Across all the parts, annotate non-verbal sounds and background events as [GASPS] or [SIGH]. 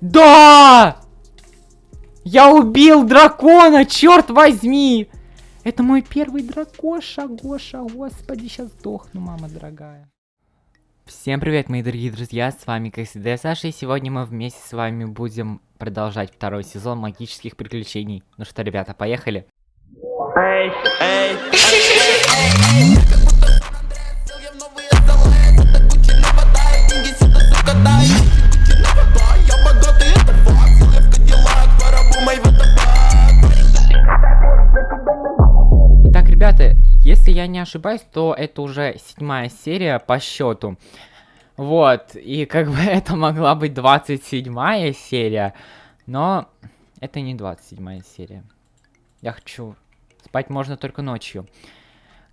Да! Я убил дракона, черт возьми! Это мой первый дракоша, Гоша, господи, сейчас сдохну, мама дорогая. Всем привет, мои дорогие друзья, с вами, всегда, Саша, и сегодня мы вместе с вами будем продолжать второй сезон магических приключений. Ну что, ребята, поехали? Эй, эй, эй, эй. Если я не ошибаюсь, то это уже седьмая серия по счету. Вот, и как бы [LAUGHS] это могла быть 27 серия, но это не 27 серия. Я хочу... Спать можно только ночью.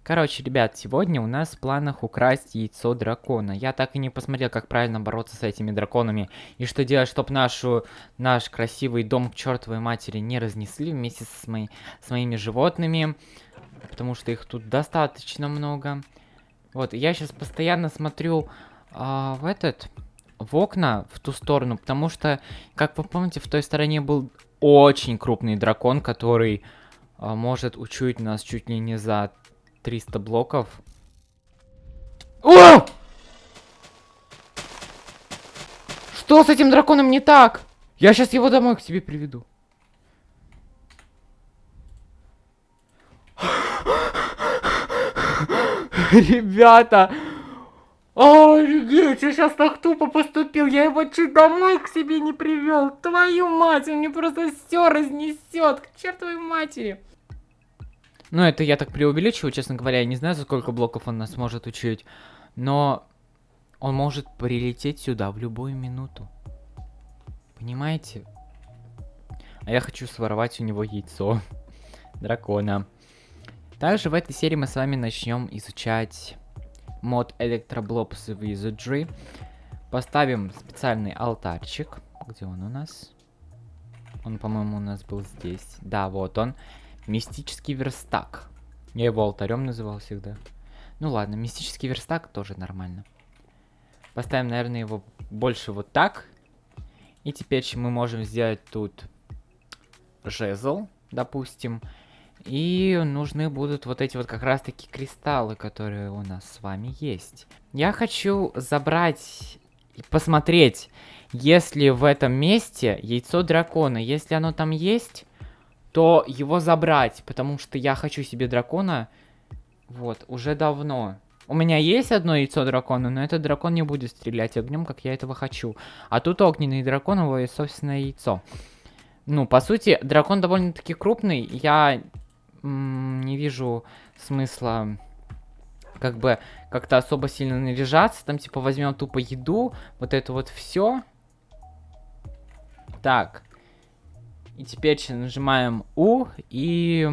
Короче, ребят, сегодня у нас в планах украсть яйцо дракона. Я так и не посмотрел, как правильно бороться с этими драконами. И что делать, чтобы нашу, наш красивый дом к чертовой матери не разнесли вместе с, мои, с моими животными потому что их тут достаточно много. Вот, я сейчас постоянно смотрю а, в этот, в окна, в ту сторону, потому что, как вы помните, в той стороне был очень крупный дракон, который а, может учуять нас чуть ли не за 300 блоков. О! Что с этим драконом не так? Я сейчас его домой к себе приведу. Ребята! Офигеть, я сейчас так тупо поступил, я его чуть домой к себе не привел. Твою мать, он мне просто все разнесет, к чертовой матери. Ну, это я так преувеличиваю, честно говоря, я не знаю, за сколько блоков он нас может учить. Но он может прилететь сюда в любую минуту. Понимаете? А я хочу своровать у него яйцо [LAUGHS] дракона. Также в этой серии мы с вами начнем изучать мод Electroblobs Wizardry. Поставим специальный алтарчик. Где он у нас? Он, по-моему, у нас был здесь. Да, вот он. Мистический верстак. Я его алтарем называл всегда. Ну ладно, мистический верстак тоже нормально. Поставим, наверное, его больше вот так. И теперь мы можем сделать тут жезл, допустим. И нужны будут вот эти вот как раз таки кристаллы, которые у нас с вами есть. Я хочу забрать и посмотреть, если в этом месте яйцо дракона. Если оно там есть, то его забрать, потому что я хочу себе дракона, вот, уже давно. У меня есть одно яйцо дракона, но этот дракон не будет стрелять огнем, как я этого хочу. А тут огненный дракон, его собственное яйцо. Ну, по сути, дракон довольно-таки крупный. Я не вижу смысла как бы как-то особо сильно наряжаться. Там типа возьмем тупо еду, вот это вот все. Так. И теперь нажимаем У и...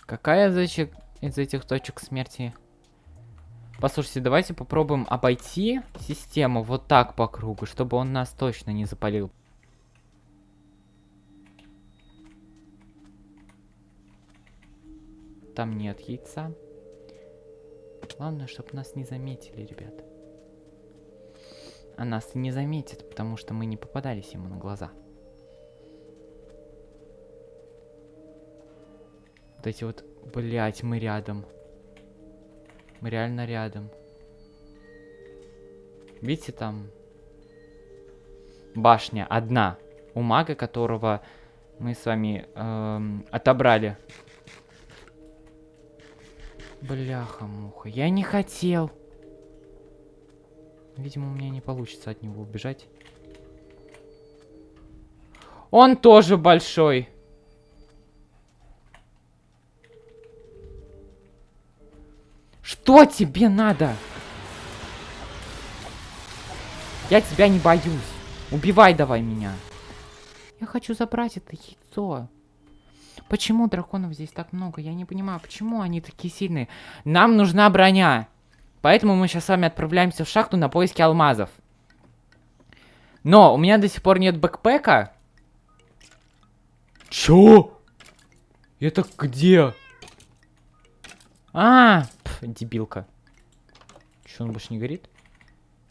Какая из этих, из этих точек смерти? Послушайте, давайте попробуем обойти систему вот так по кругу, чтобы он нас точно не запалил. Там нет яйца. Главное, чтобы нас не заметили, ребят. А нас не заметят, потому что мы не попадались ему на глаза. Вот эти вот, блять, мы рядом. Мы реально рядом. Видите, там башня одна. У мага, которого мы с вами эм, отобрали Бляха-муха, я не хотел. Видимо, у меня не получится от него убежать. Он тоже большой. Что тебе надо? Я тебя не боюсь. Убивай давай меня. Я хочу забрать это яйцо. Почему драконов здесь так много? Я не понимаю, почему они такие сильные? Нам нужна броня. Поэтому мы сейчас с вами отправляемся в шахту на поиски алмазов. Но у меня до сих пор нет бэкпэка. Чё? Это где? А, пф, дебилка. Чё, он больше не горит?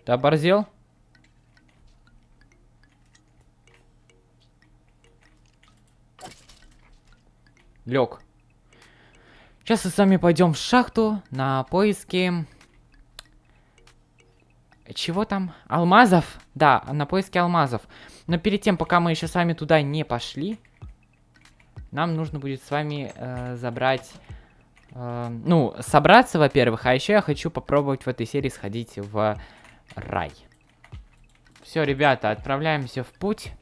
Ты оборзел? Лег. Сейчас мы с вами пойдем в шахту на поиски... Чего там? Алмазов? Да, на поиски алмазов. Но перед тем, пока мы еще с вами туда не пошли, нам нужно будет с вами э, забрать... Э, ну, собраться, во-первых, а еще я хочу попробовать в этой серии сходить в рай. Все, ребята, отправляемся в путь.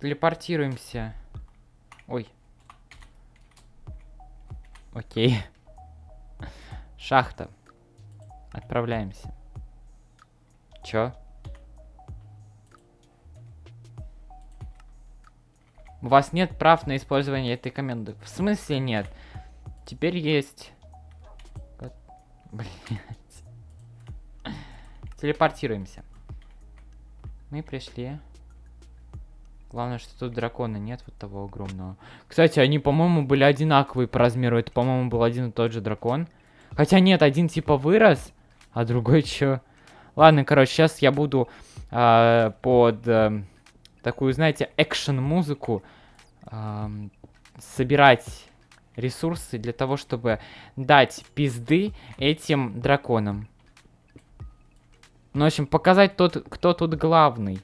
Телепортируемся. Ой. Окей. Шахта. Отправляемся. Чё? У вас нет прав на использование этой команды. В смысле нет? Теперь есть. [LAUGHS] Блять. Телепортируемся. Мы пришли. Главное, что тут дракона нет, вот того огромного. Кстати, они, по-моему, были одинаковые по размеру. Это, по-моему, был один и тот же дракон. Хотя нет, один типа вырос, а другой чё? Ладно, короче, сейчас я буду э, под э, такую, знаете, экшен-музыку э, собирать ресурсы для того, чтобы дать пизды этим драконам. Ну, в общем, показать тот, кто тут главный.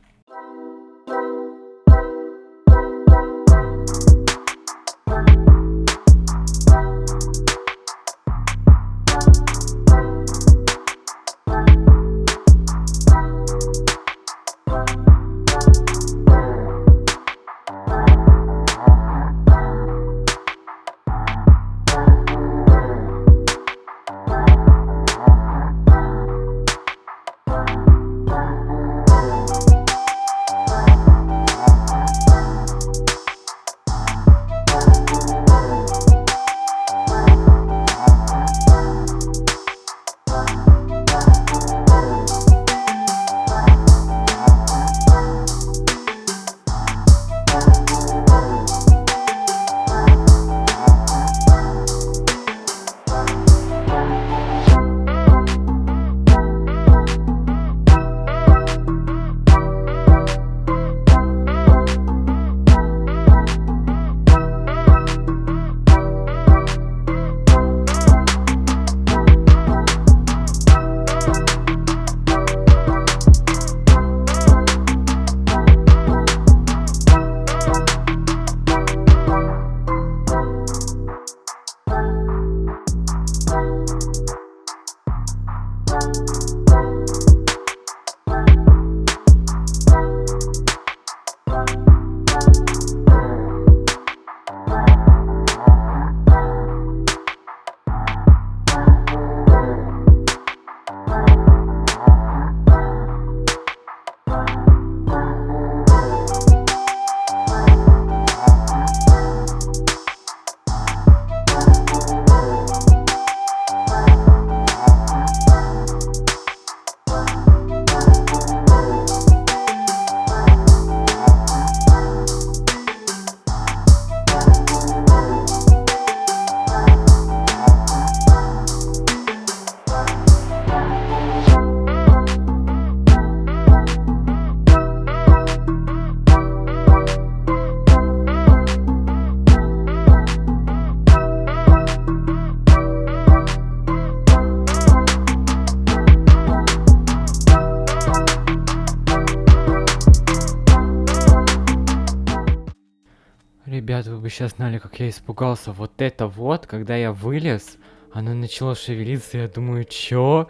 Вы сейчас знали, как я испугался. Вот это вот, когда я вылез, оно начало шевелиться, я думаю, чё?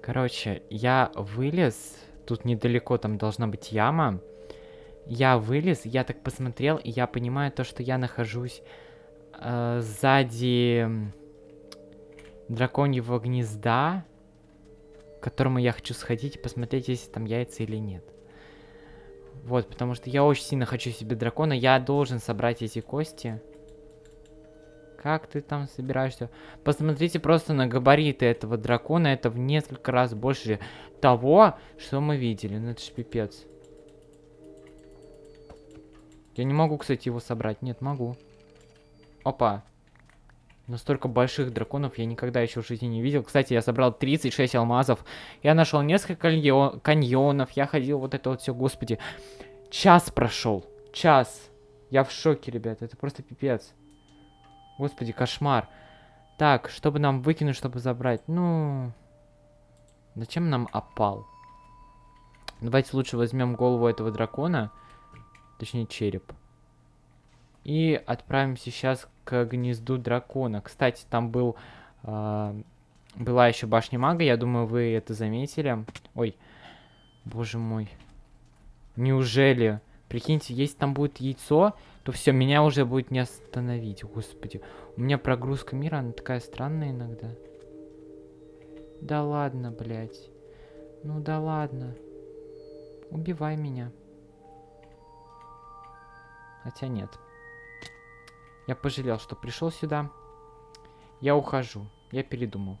Короче, я вылез, тут недалеко там должна быть яма. Я вылез, я так посмотрел, и я понимаю то, что я нахожусь э, сзади драконьего гнезда, к которому я хочу сходить и посмотреть, есть там яйца или нет. Вот, потому что я очень сильно хочу себе дракона. Я должен собрать эти кости. Как ты там собираешься? Посмотрите просто на габариты этого дракона. Это в несколько раз больше того, что мы видели. Ну это ж пипец. Я не могу, кстати, его собрать. Нет, могу. Опа. Настолько больших драконов я никогда еще в жизни не видел. Кстати, я собрал 36 алмазов. Я нашел несколько каньонов. Я ходил вот это вот все, господи. Час прошел. Час. Я в шоке, ребят. Это просто пипец. Господи, кошмар. Так, чтобы нам выкинуть, чтобы забрать? Ну... Зачем нам опал? Давайте лучше возьмем голову этого дракона. Точнее, череп. И отправимся сейчас к гнезду дракона. Кстати, там был... Э, была еще башня мага, я думаю, вы это заметили. Ой, боже мой. Неужели? Прикиньте, если там будет яйцо, то все, меня уже будет не остановить. Господи, у меня прогрузка мира, она такая странная иногда. Да ладно, блядь. Ну да ладно. Убивай меня. Хотя нет. Я пожалел, что пришел сюда. Я ухожу. Я передумал.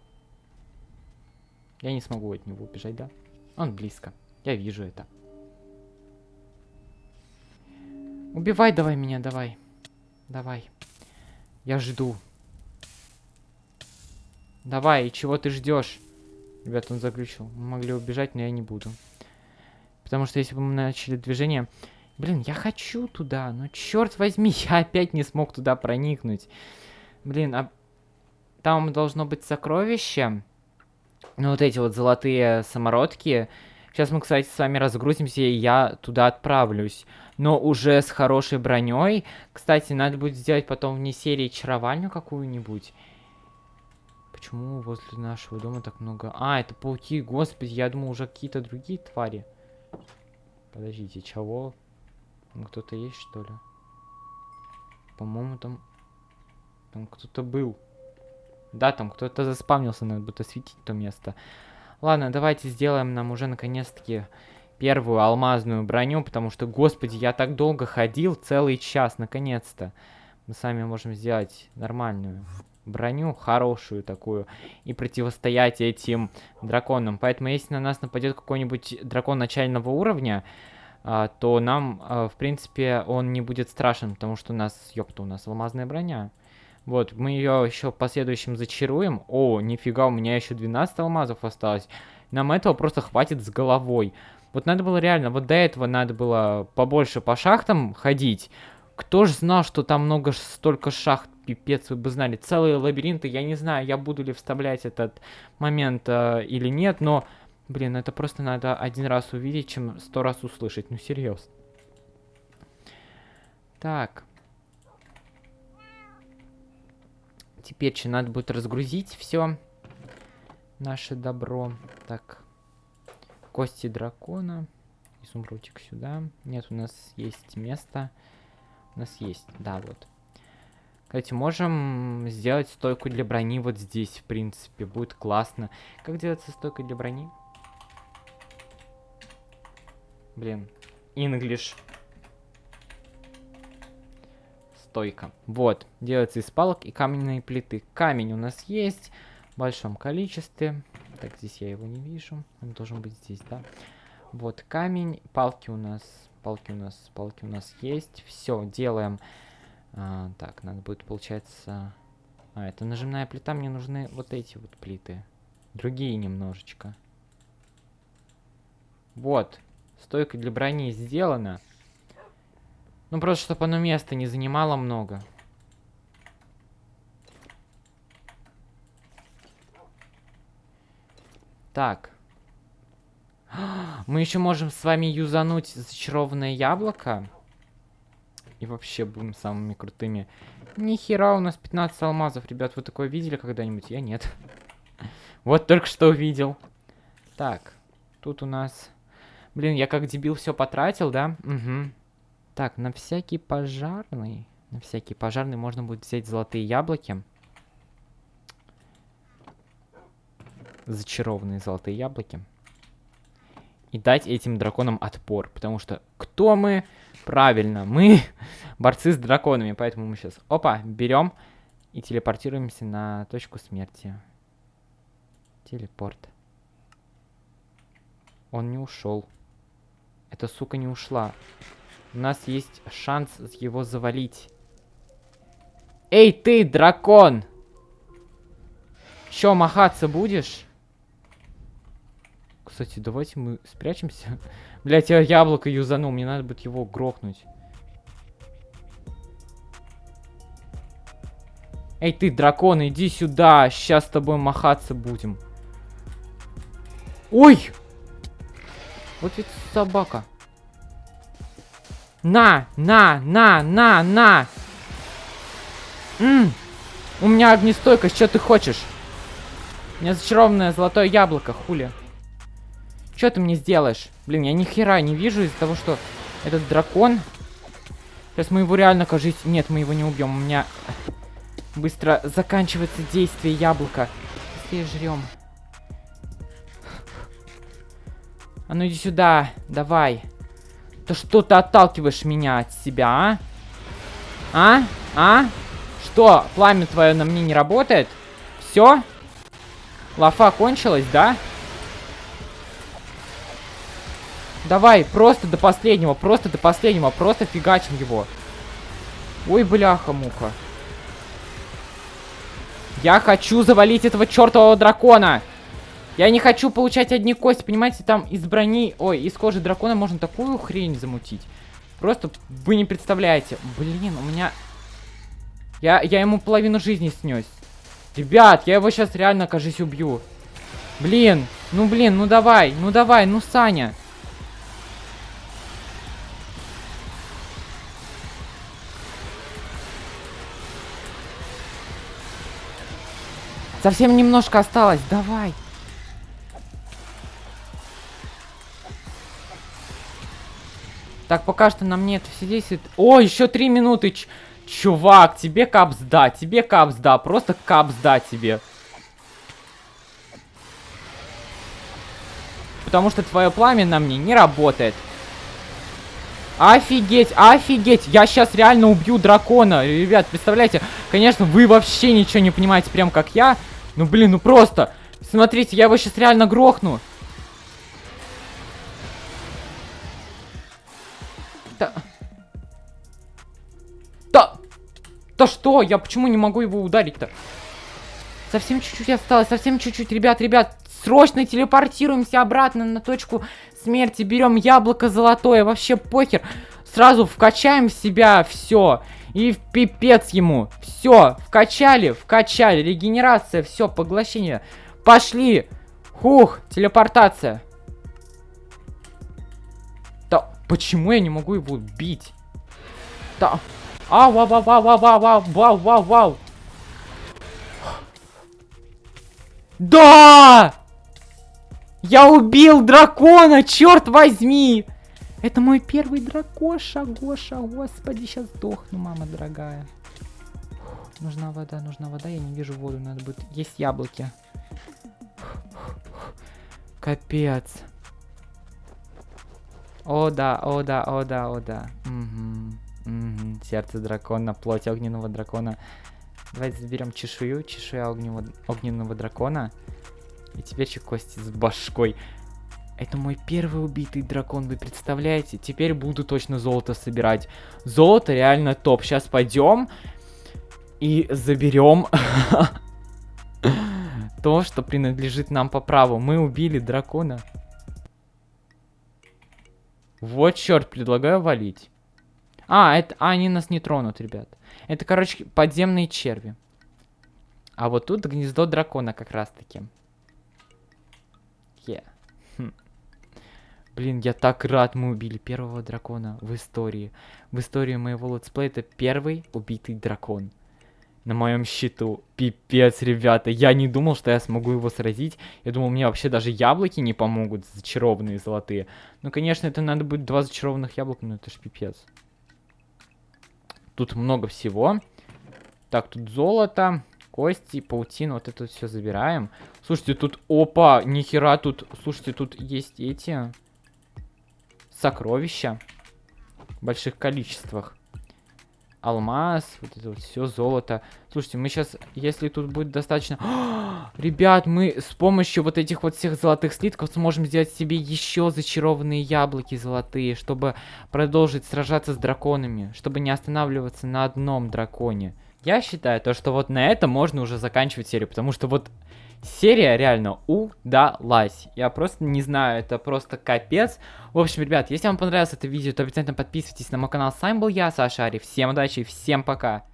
Я не смогу от него убежать, да? Он близко. Я вижу это. Убивай давай меня, давай. Давай. Я жду. Давай, чего ты ждешь? Ребят, он заключил. Мы могли убежать, но я не буду. Потому что если бы мы начали движение... Блин, я хочу туда, но черт возьми, [LAUGHS] я опять не смог туда проникнуть. Блин, а там должно быть сокровище. Ну, вот эти вот золотые самородки. Сейчас мы, кстати, с вами разгрузимся, и я туда отправлюсь. Но уже с хорошей броней. Кстати, надо будет сделать потом вне серии чаровальню какую-нибудь. Почему возле нашего дома так много... А, это пауки, господи, я думал уже какие-то другие твари. Подождите, чего? Кто-то есть, что ли? По-моему, там... Там кто-то был. Да, там кто-то заспавнился, надо будет осветить то место. Ладно, давайте сделаем нам уже наконец-таки первую алмазную броню, потому что, господи, я так долго ходил, целый час, наконец-то. Мы сами можем сделать нормальную броню, хорошую такую, и противостоять этим драконам. Поэтому, если на нас нападет какой-нибудь дракон начального уровня, то нам, а, в принципе, он не будет страшен, потому что у нас, ёпта, у нас алмазная броня. Вот, мы ее еще в последующем зачаруем. О, нифига, у меня еще 12 алмазов осталось. Нам этого просто хватит с головой. Вот надо было реально, вот до этого надо было побольше по шахтам ходить. Кто ж знал, что там много столько шахт, пипец, вы бы знали. Целые лабиринты, я не знаю, я буду ли вставлять этот момент э, или нет, но, блин, это просто надо один раз увидеть, чем сто раз услышать. Ну, серьезно. Так. Теперь что, надо будет разгрузить все наше добро. Так. Кости дракона. Изумрудик сюда. Нет, у нас есть место. У нас есть, да, вот. Кстати, можем сделать стойку для брони вот здесь, в принципе. Будет классно. Как делается стойка для брони? Блин. English. Стойка. Вот. Делается из палок и каменной плиты. Камень у нас есть в большом количестве. Так, здесь я его не вижу. Он должен быть здесь, да? Вот камень. Палки у нас... Палки у нас... Палки у нас есть. Все, делаем... А, так, надо будет, получается... А, это нажимная плита, мне нужны вот эти вот плиты. Другие немножечко. Вот. Стойка для брони сделана. Ну, просто, чтобы оно места не занимало много. Так. Мы еще можем с вами юзануть зачарованное яблоко. И вообще будем самыми крутыми. Нихера, у нас 15 алмазов, ребят. Вы такое видели когда-нибудь? Я нет. [LAUGHS] Вот только что увидел. Так, тут у нас... Блин, я как дебил все потратил, да? Угу. Так, на всякий пожарный... На всякий пожарный можно будет взять золотые яблоки. Зачарованные золотые яблоки. И дать этим драконам отпор. Потому что кто мы? Правильно, мы [LAUGHS] борцы с драконами, поэтому мы сейчас, опа, берем и телепортируемся на точку смерти. Телепорт. Он не ушел. Эта сука не ушла. У нас есть шанс его завалить. Эй, ты, дракон! Чё, махаться будешь? Кстати, давайте мы спрячемся. [LAUGHS] Блять, я яблоко юзанул, мне надо будет его грохнуть. Эй, ты, дракон, иди сюда. Сейчас с тобой махаться будем. Ой! Вот ведь собака. На, на, на, на, на. М У меня огнестойкость, что ты хочешь? У меня зачарованное золотое яблоко, хули. Что ты мне сделаешь? Блин, я ни хера не вижу из-за того, что этот дракон... Сейчас мы его реально, кажется... Нет, мы его не убьем. У меня быстро заканчивается действие яблока. Быстрее жрем. А ну иди сюда, давай. То что ты отталкиваешь меня от себя, а? А? А? Что, пламя твое на мне не работает? Все? Лафа кончилась, да? Давай, просто до последнего, просто до последнего, просто фигачим его. Ой, бляха-муха. Я хочу завалить этого чертового дракона. Я не хочу получать одни кости, понимаете, там из брони, ой, из кожи дракона можно такую хрень замутить. Просто вы не представляете. Блин, у меня... Я, я ему половину жизни снес. Ребят, я его сейчас реально, кажись, убью. Блин, ну блин, ну давай, ну давай, ну Саня. Совсем немножко осталось, давай. Так, пока что на мне это все действует. О, еще три минуты. Ч чувак, тебе капс да, тебе капс да, просто капс да тебе. Потому что твое пламя на мне не работает. Офигеть, офигеть. Я сейчас реально убью дракона. Ребят, представляете? Конечно, вы вообще ничего не понимаете, прям как я. Ну, блин, ну просто. Смотрите, я его сейчас реально грохну. Да что? Я почему не могу его ударить-то? Совсем чуть-чуть осталось, совсем чуть-чуть. Ребят, ребят, срочно телепортируемся обратно на точку смерти. Берем яблоко золотое, вообще похер. Сразу вкачаем в себя все. И в пипец ему. Все, вкачали, вкачали. Регенерация, все, поглощение. Пошли. Хух, телепортация. Почему я не могу его бить? Да. А вау вау вау вау вау ау, вау, вау, вау. Да! Я убил дракона, черт возьми! Это мой первый дракоша, Гоша, господи, сейчас сдохну, мама дорогая. Нужна вода, нужна вода, я не вижу воду, надо будет... Есть яблоки. Капец. О да, о да, о да, о да. Угу угу. Сердце дракона, плоть огненного дракона. Давайте заберем чешую, чешую огненного, огненного дракона. И теперь еще кости с башкой. Это мой первый убитый дракон, вы представляете? Теперь буду точно золото собирать. Золото реально топ. Сейчас пойдем и заберем [LAUGHS] то, что принадлежит нам по праву. Мы убили дракона. Вот черт, предлагаю валить. А, это, а, они нас не тронут, ребят. Это, короче, подземные черви. А вот тут гнездо дракона как раз-таки. Yeah. Хм. Блин, я так рад, мы убили первого дракона в истории. В истории моего летсплея это первый убитый дракон на моем счету. Пипец, ребята. Я не думал, что я смогу его сразить. Я думал, мне вообще даже яблоки не помогут, зачарованные золотые. Ну, конечно, это надо будет два зачарованных яблока, но это ж пипец. Тут много всего. Так, тут золото, кости, паутина. Вот это все забираем. Слушайте, тут... Опа, нихера тут... Слушайте, тут есть эти... Сокровища. В больших количествах алмаз, вот это вот все золото. Слушайте, мы сейчас, если тут будет достаточно... [GASPS] ребят, мы с помощью вот этих вот всех золотых слитков сможем сделать себе еще зачарованные яблоки золотые, чтобы продолжить сражаться с драконами, чтобы не останавливаться на одном драконе. Я считаю, то, что вот на этом можно уже заканчивать серию, потому что вот серия реально удалась. Я просто не знаю, это просто капец. В общем, ребят, если вам понравилось это видео, то обязательно подписывайтесь на мой канал. С вами был я, Саша Ари. Всем удачи и всем пока.